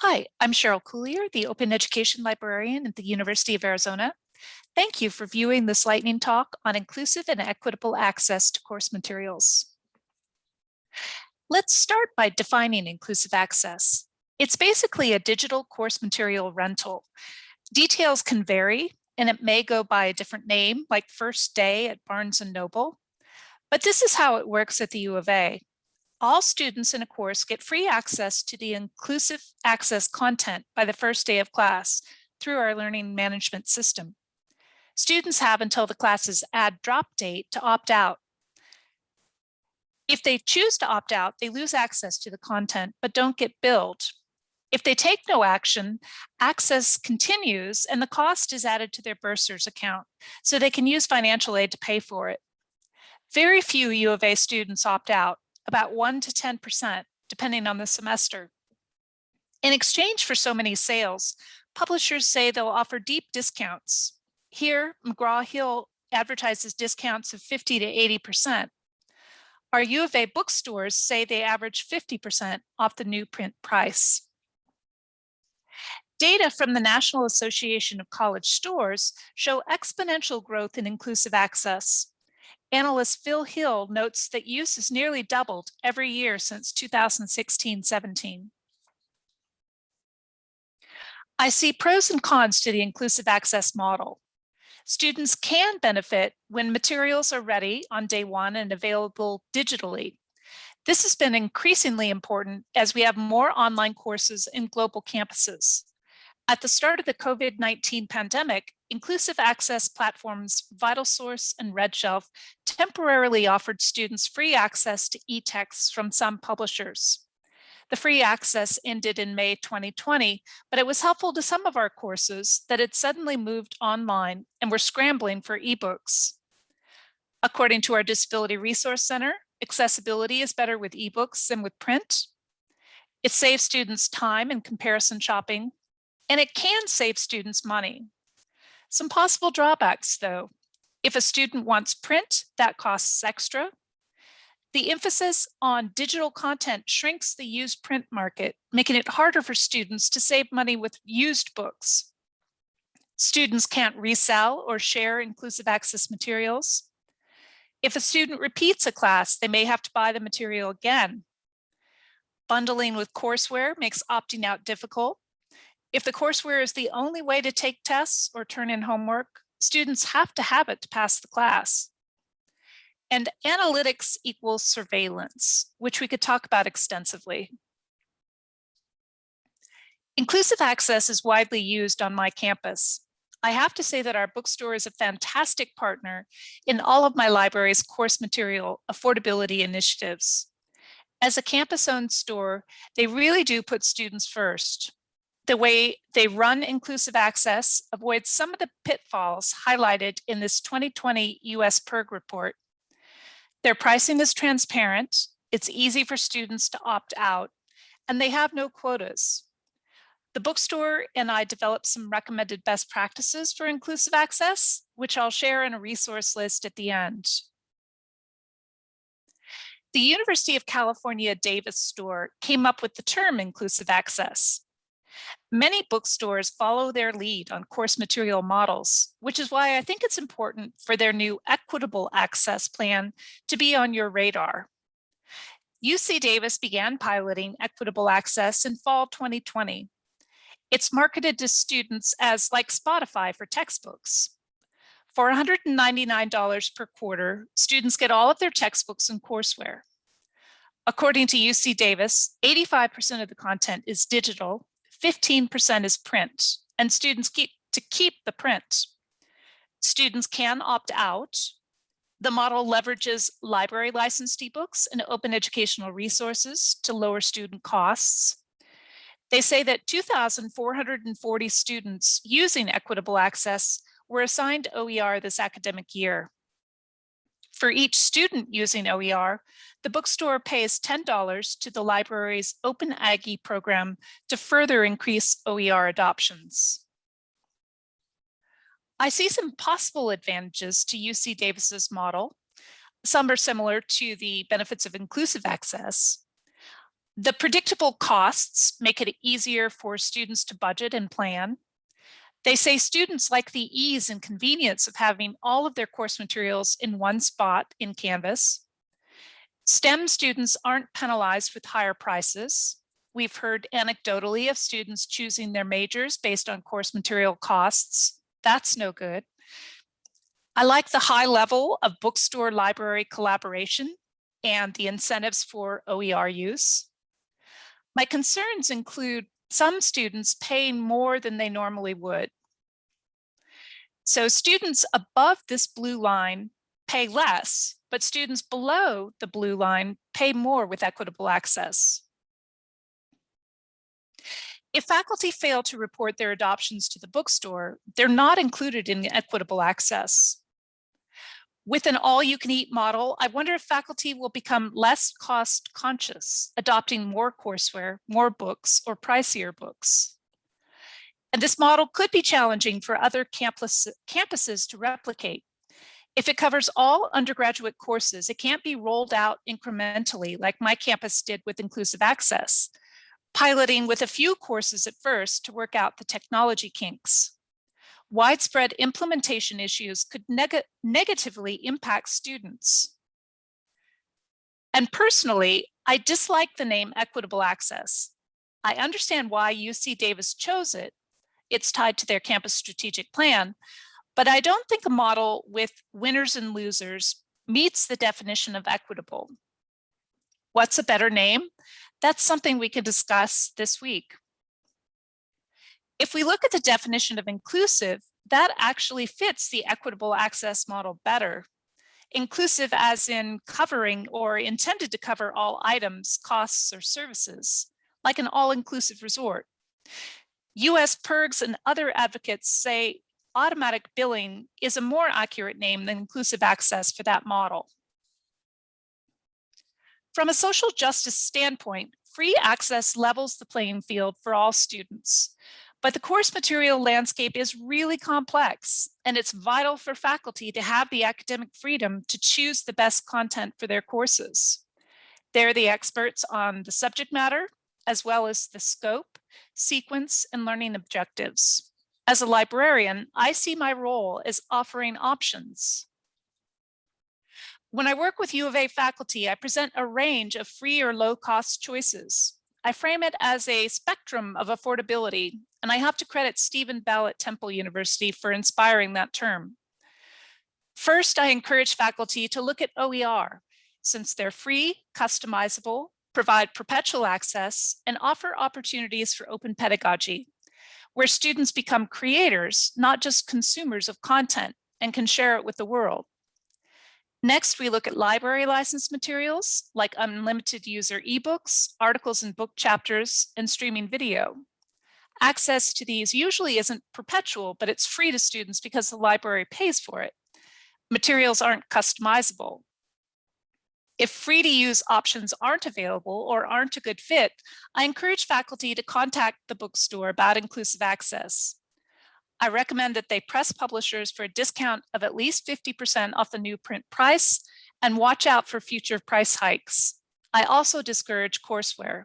Hi, I'm Cheryl Cuillier, the Open Education Librarian at the University of Arizona. Thank you for viewing this lightning talk on inclusive and equitable access to course materials. Let's start by defining inclusive access. It's basically a digital course material rental. Details can vary and it may go by a different name like First Day at Barnes & Noble. But this is how it works at the U of A all students in a course get free access to the inclusive access content by the first day of class through our learning management system. Students have until the class's add drop date to opt out. If they choose to opt out, they lose access to the content, but don't get billed. If they take no action, access continues and the cost is added to their bursar's account, so they can use financial aid to pay for it. Very few U of A students opt out, about 1 to 10%, depending on the semester. In exchange for so many sales, publishers say they'll offer deep discounts. Here, McGraw-Hill advertises discounts of 50 to 80%. Our U of A bookstores say they average 50% off the new print price. Data from the National Association of College Stores show exponential growth in inclusive access. Analyst Phil Hill notes that use has nearly doubled every year since 2016-17. I see pros and cons to the inclusive access model. Students can benefit when materials are ready on day one and available digitally. This has been increasingly important as we have more online courses in global campuses. At the start of the COVID-19 pandemic, inclusive access platforms VitalSource and RedShelf temporarily offered students free access to e-texts from some publishers. The free access ended in May 2020, but it was helpful to some of our courses that had suddenly moved online and were scrambling for ebooks. According to our Disability Resource Center, accessibility is better with ebooks than with print. It saves students time in comparison shopping and it can save students money. Some possible drawbacks though. If a student wants print, that costs extra. The emphasis on digital content shrinks the used print market, making it harder for students to save money with used books. Students can't resell or share inclusive access materials. If a student repeats a class, they may have to buy the material again. Bundling with courseware makes opting out difficult. If the courseware is the only way to take tests or turn in homework, students have to have it to pass the class. And analytics equals surveillance, which we could talk about extensively. Inclusive access is widely used on my campus. I have to say that our bookstore is a fantastic partner in all of my library's course material affordability initiatives. As a campus-owned store, they really do put students first the way they run inclusive access avoids some of the pitfalls highlighted in this 2020 US PIRG report. Their pricing is transparent, it's easy for students to opt out, and they have no quotas. The bookstore and I developed some recommended best practices for inclusive access, which I'll share in a resource list at the end. The University of California Davis store came up with the term inclusive access. Many bookstores follow their lead on course material models, which is why I think it's important for their new equitable access plan to be on your radar. UC Davis began piloting equitable access in fall 2020. It's marketed to students as like Spotify for textbooks. For $199 per quarter, students get all of their textbooks and courseware. According to UC Davis, 85% of the content is digital 15% is print and students keep to keep the print. Students can opt out. The model leverages library licensed ebooks and open educational resources to lower student costs. They say that 2,440 students using equitable access were assigned OER this academic year. For each student using OER, the bookstore pays $10 to the library's Open Aggie program to further increase OER adoptions. I see some possible advantages to UC Davis's model. Some are similar to the benefits of inclusive access. The predictable costs make it easier for students to budget and plan. They say students like the ease and convenience of having all of their course materials in one spot in Canvas. STEM students aren't penalized with higher prices. We've heard anecdotally of students choosing their majors based on course material costs. That's no good. I like the high level of bookstore library collaboration and the incentives for OER use. My concerns include some students paying more than they normally would. So students above this blue line pay less, but students below the blue line pay more with equitable access. If faculty fail to report their adoptions to the bookstore, they're not included in equitable access. With an all-you-can-eat model, I wonder if faculty will become less cost conscious, adopting more courseware, more books, or pricier books. And this model could be challenging for other campus, campuses to replicate. If it covers all undergraduate courses, it can't be rolled out incrementally like my campus did with inclusive access, piloting with a few courses at first to work out the technology kinks. Widespread implementation issues could neg negatively impact students. And personally, I dislike the name equitable access. I understand why UC Davis chose it. It's tied to their campus strategic plan, but I don't think a model with winners and losers meets the definition of equitable. What's a better name? That's something we can discuss this week. If we look at the definition of inclusive, that actually fits the equitable access model better. Inclusive as in covering or intended to cover all items, costs, or services, like an all-inclusive resort. US PIRGs and other advocates say automatic billing is a more accurate name than inclusive access for that model. From a social justice standpoint, free access levels the playing field for all students. But the course material landscape is really complex, and it's vital for faculty to have the academic freedom to choose the best content for their courses. They're the experts on the subject matter, as well as the scope, sequence, and learning objectives. As a librarian, I see my role as offering options. When I work with U of A faculty, I present a range of free or low cost choices. I frame it as a spectrum of affordability, and I have to credit Steven Bell at Temple University for inspiring that term. First, I encourage faculty to look at OER, since they're free, customizable, provide perpetual access, and offer opportunities for open pedagogy where students become creators, not just consumers of content and can share it with the world. Next, we look at library license materials like unlimited user ebooks, articles and book chapters, and streaming video. Access to these usually isn't perpetual, but it's free to students because the library pays for it. Materials aren't customizable, if free to use options aren't available or aren't a good fit, I encourage faculty to contact the bookstore about inclusive access. I recommend that they press publishers for a discount of at least 50% off the new print price and watch out for future price hikes. I also discourage courseware.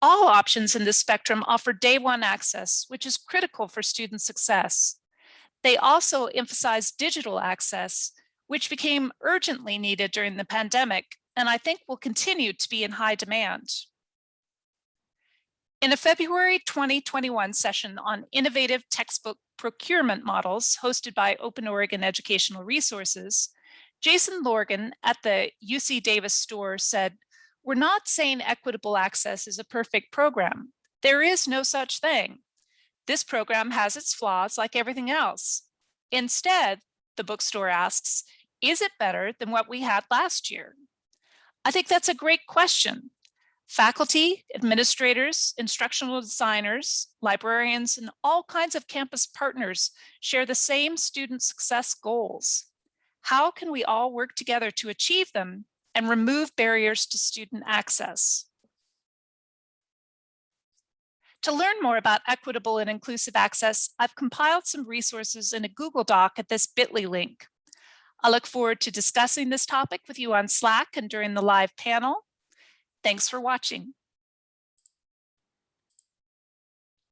All options in this spectrum offer day one access, which is critical for student success. They also emphasize digital access, which became urgently needed during the pandemic, and I think will continue to be in high demand. In a February 2021 session on innovative textbook procurement models hosted by Open Oregon Educational Resources, Jason Lorgan at the UC Davis store said, we're not saying equitable access is a perfect program. There is no such thing. This program has its flaws like everything else. Instead, the bookstore asks, is it better than what we had last year? I think that's a great question. Faculty, administrators, instructional designers, librarians, and all kinds of campus partners share the same student success goals. How can we all work together to achieve them and remove barriers to student access? To learn more about equitable and inclusive access, I've compiled some resources in a Google Doc at this bit.ly link. I look forward to discussing this topic with you on Slack and during the live panel. Thanks for watching.